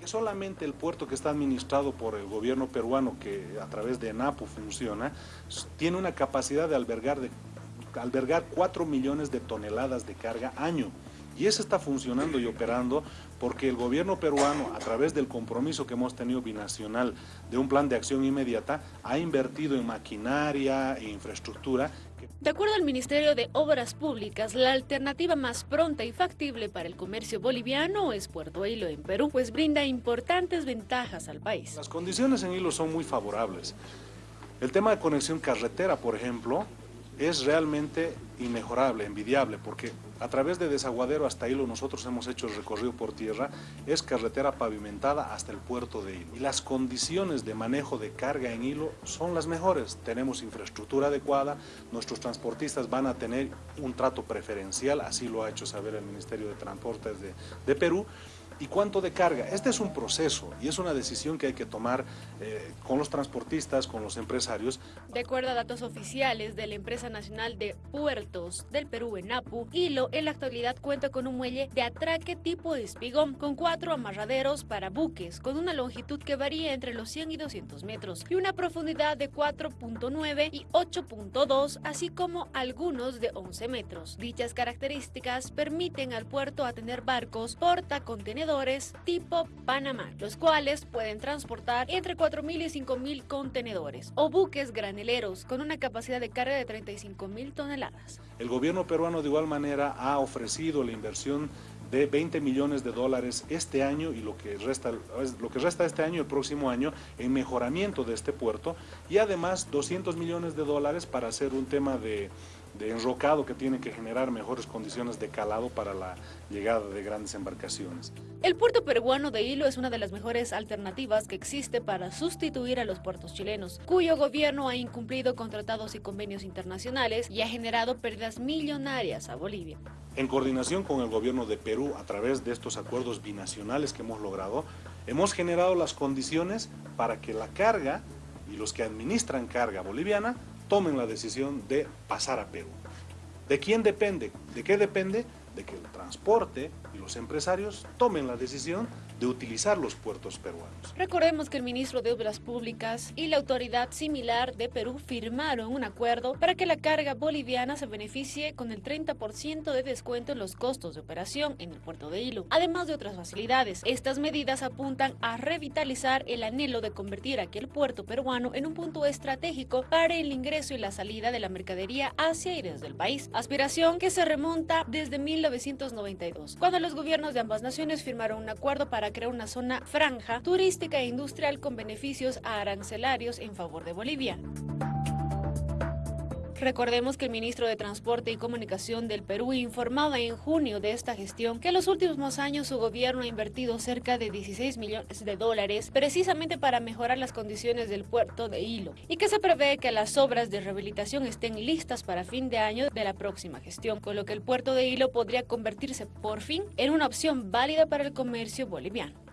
Que solamente el puerto que está administrado por el gobierno peruano, que a través de NAPU funciona, tiene una capacidad de albergar, de, albergar 4 millones de toneladas de carga año. Y eso está funcionando y operando porque el gobierno peruano, a través del compromiso que hemos tenido binacional de un plan de acción inmediata, ha invertido en maquinaria e infraestructura. De acuerdo al Ministerio de Obras Públicas, la alternativa más pronta y factible para el comercio boliviano es Puerto Hilo en Perú, pues brinda importantes ventajas al país. Las condiciones en Hilo son muy favorables. El tema de conexión carretera, por ejemplo, es realmente inmejorable, envidiable, porque a través de Desaguadero hasta Hilo nosotros hemos hecho el recorrido por tierra, es carretera pavimentada hasta el puerto de Hilo. Y las condiciones de manejo de carga en Hilo son las mejores. Tenemos infraestructura adecuada, nuestros transportistas van a tener un trato preferencial, así lo ha hecho saber el Ministerio de Transportes de, de Perú, y cuánto de carga. Este es un proceso y es una decisión que hay que tomar eh, con los transportistas, con los empresarios. De acuerdo a datos oficiales de la Empresa Nacional de Puertos del Perú, ENAPU, Hilo en la actualidad cuenta con un muelle de atraque tipo espigón, con cuatro amarraderos para buques, con una longitud que varía entre los 100 y 200 metros y una profundidad de 4.9 y 8.2, así como algunos de 11 metros. Dichas características permiten al puerto a tener barcos portacontenedores tipo Panamá, los cuales pueden transportar entre 4.000 y 5.000 contenedores, o buques graneleros con una capacidad de carga de 35.000 toneladas. El gobierno peruano de igual manera ha ofrecido la inversión de 20 millones de dólares este año y lo que resta lo que resta este año y el próximo año en mejoramiento de este puerto y además 200 millones de dólares para hacer un tema de de enrocado que tiene que generar mejores condiciones de calado para la llegada de grandes embarcaciones. El puerto peruano de Hilo es una de las mejores alternativas que existe para sustituir a los puertos chilenos, cuyo gobierno ha incumplido con tratados y convenios internacionales y ha generado pérdidas millonarias a Bolivia. En coordinación con el gobierno de Perú, a través de estos acuerdos binacionales que hemos logrado, hemos generado las condiciones para que la carga y los que administran carga boliviana tomen la decisión de pasar a Perú. ¿De quién depende? ¿De qué depende? De que el transporte y los empresarios tomen la decisión de utilizar los puertos peruanos. Recordemos que el ministro de Obras Públicas y la autoridad similar de Perú firmaron un acuerdo para que la carga boliviana se beneficie con el 30% de descuento en los costos de operación en el puerto de Hilo, además de otras facilidades. Estas medidas apuntan a revitalizar el anhelo de convertir aquel puerto peruano en un punto estratégico para el ingreso y la salida de la mercadería hacia y desde el país, aspiración que se remonta desde 1992, cuando los gobiernos de ambas naciones firmaron un acuerdo para crear una zona franja turística e industrial con beneficios arancelarios en favor de Bolivia. Recordemos que el ministro de Transporte y Comunicación del Perú informaba en junio de esta gestión que en los últimos años su gobierno ha invertido cerca de 16 millones de dólares precisamente para mejorar las condiciones del puerto de Hilo y que se prevé que las obras de rehabilitación estén listas para fin de año de la próxima gestión, con lo que el puerto de Hilo podría convertirse por fin en una opción válida para el comercio boliviano.